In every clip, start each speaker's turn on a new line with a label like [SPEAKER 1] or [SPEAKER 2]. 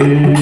[SPEAKER 1] you.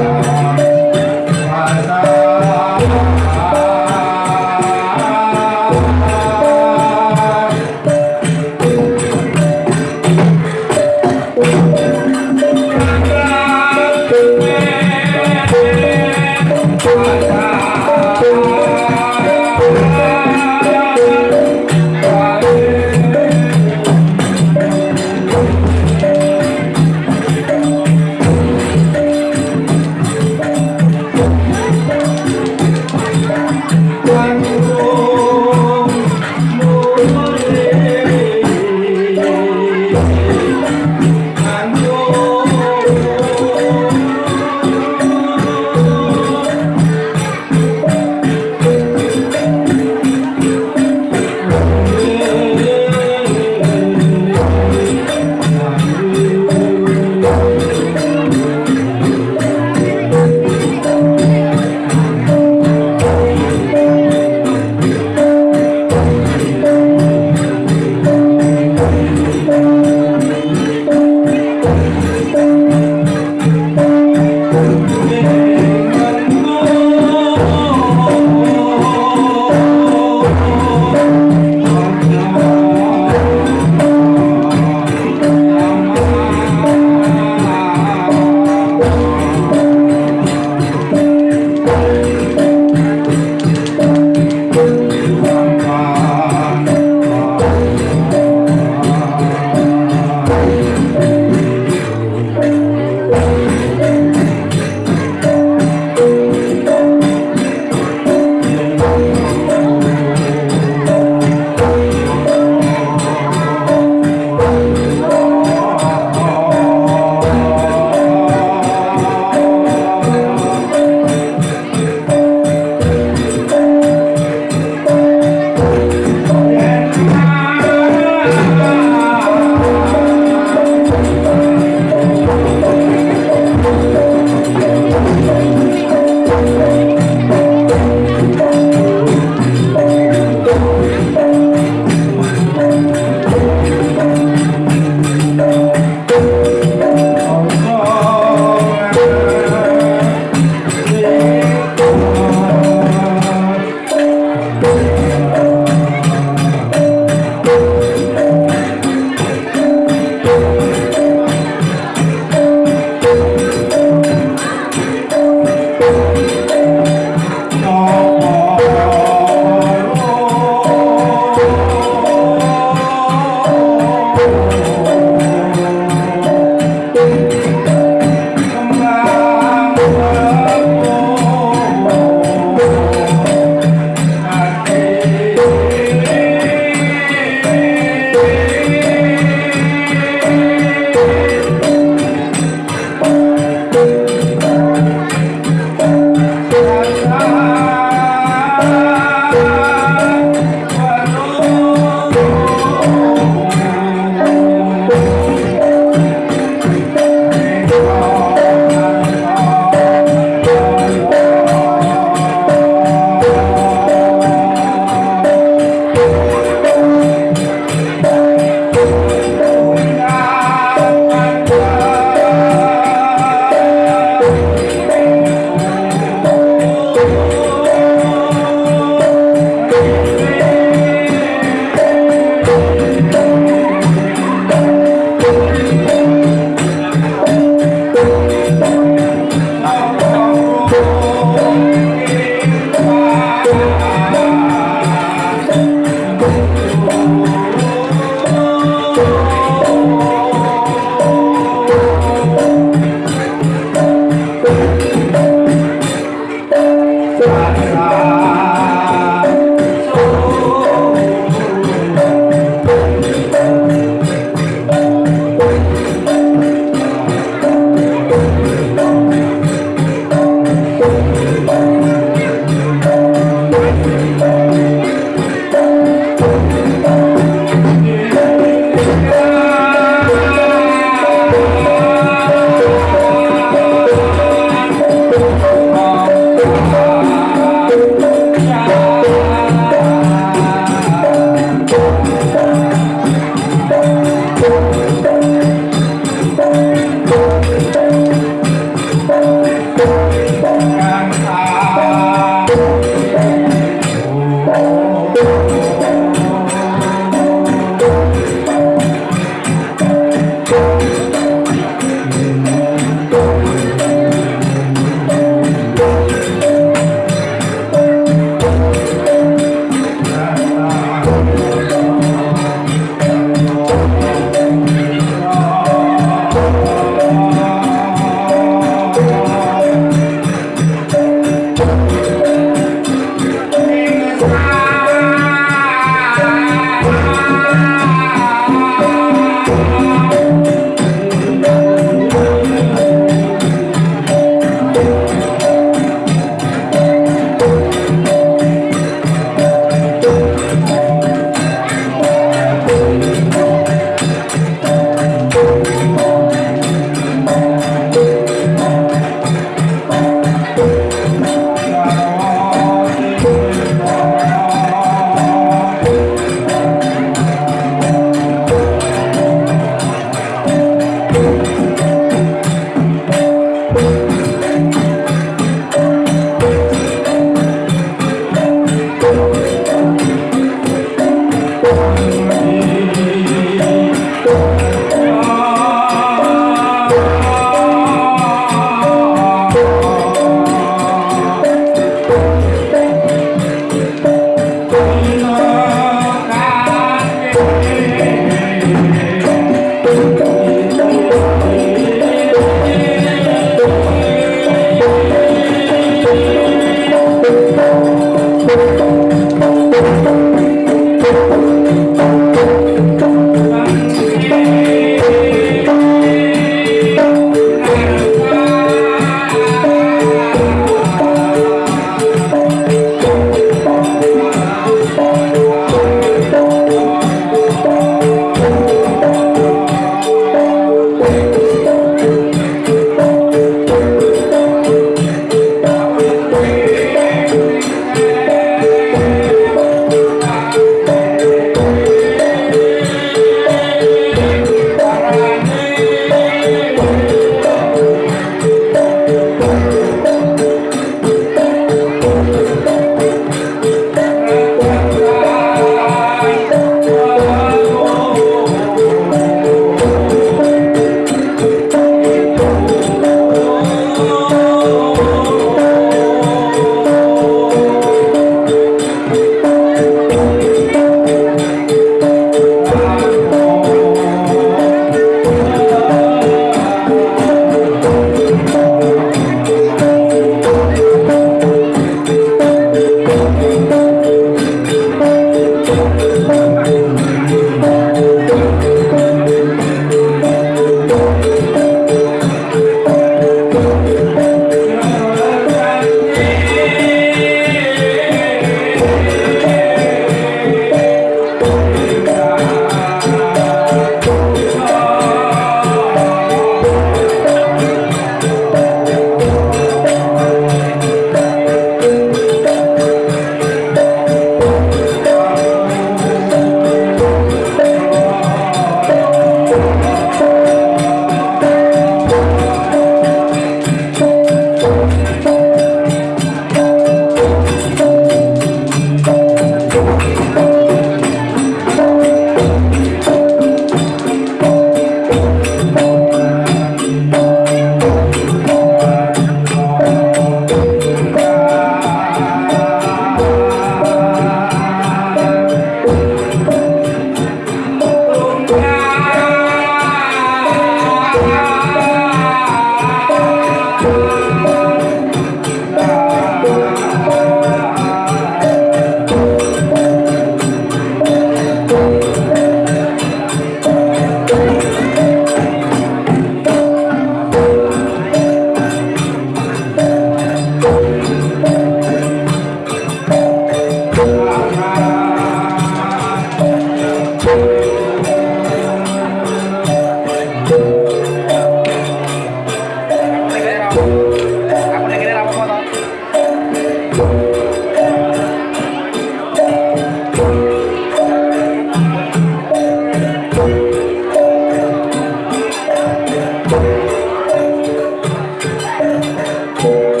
[SPEAKER 1] Lord.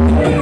[SPEAKER 1] Thank.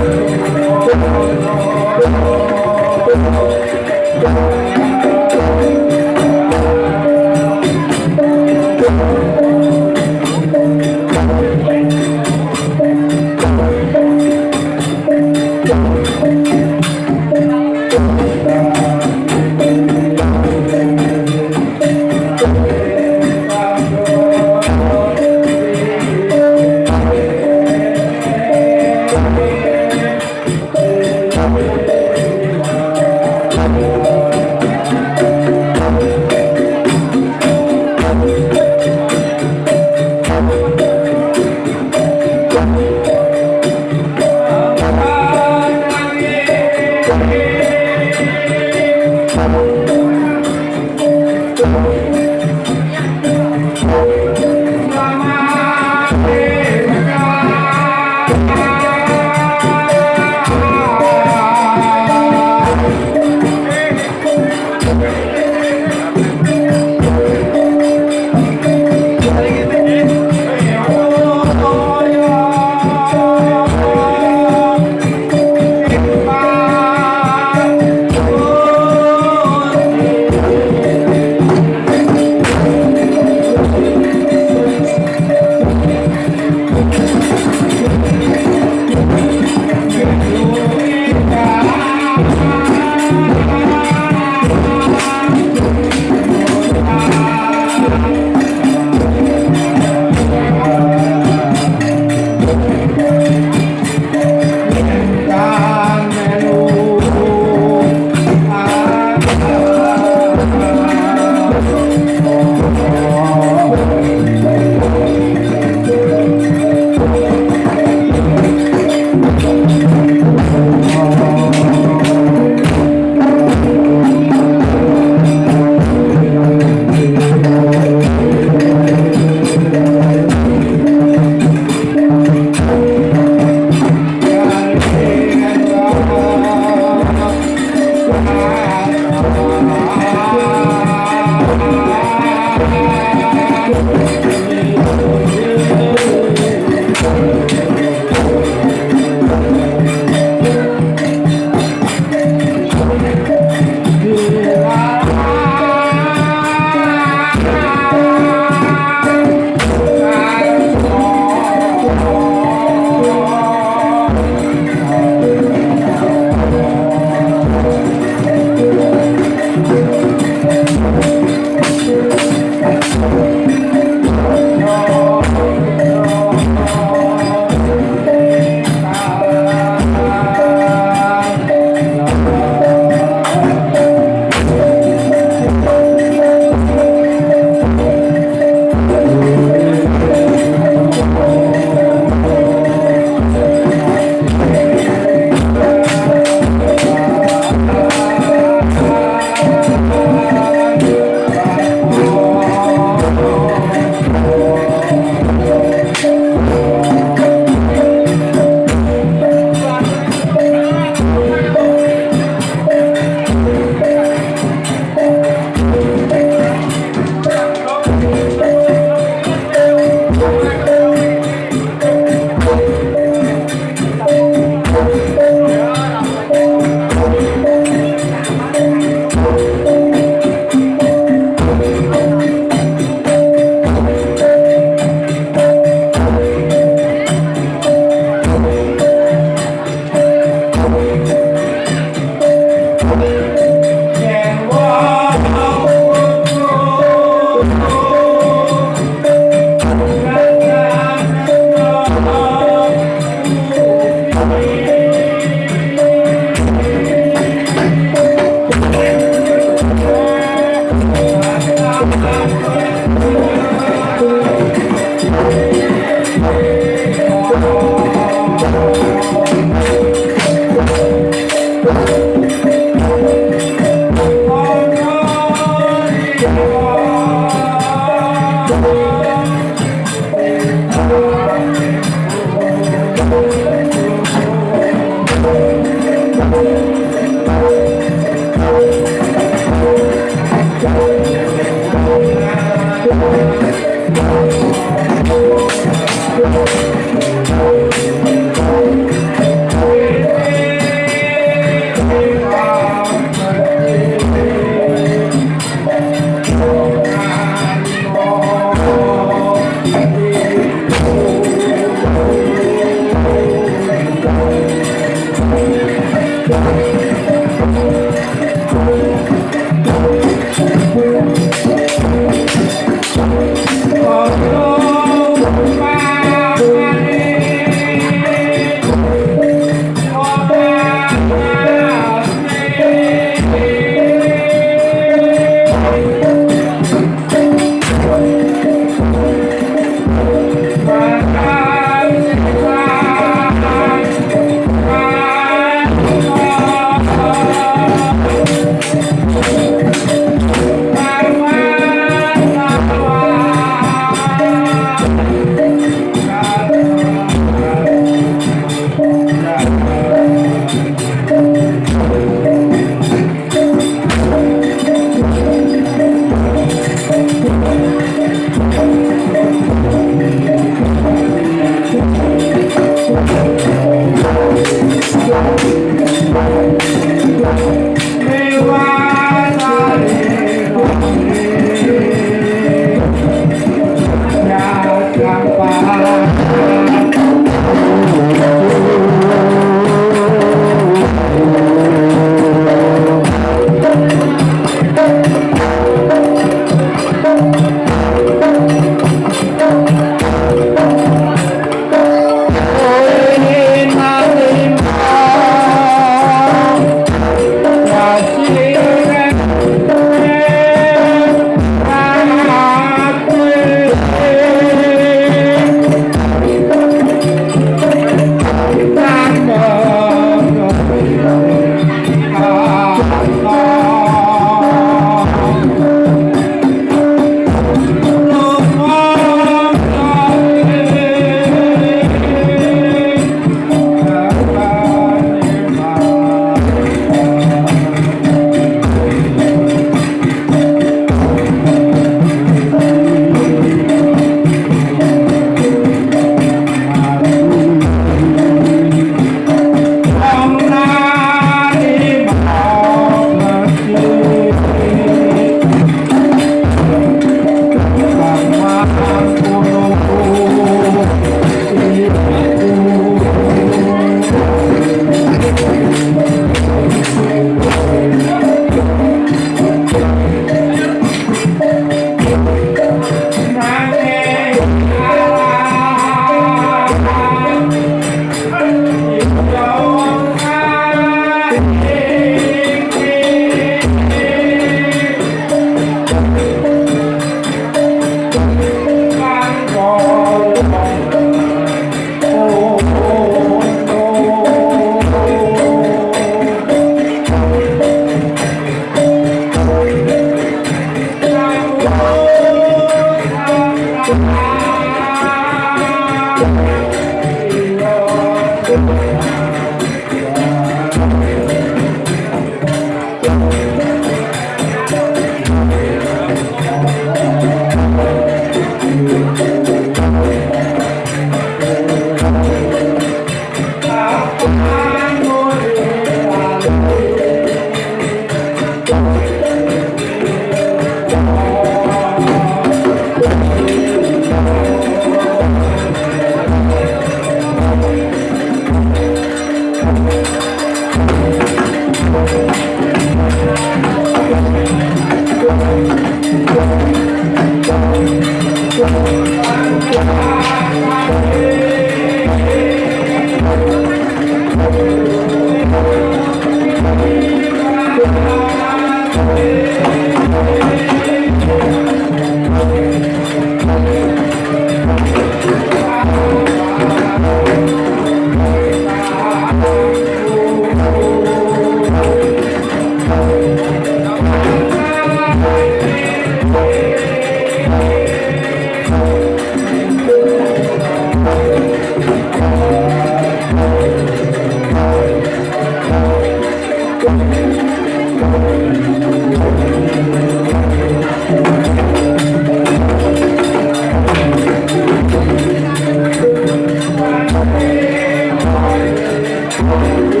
[SPEAKER 2] Thank you.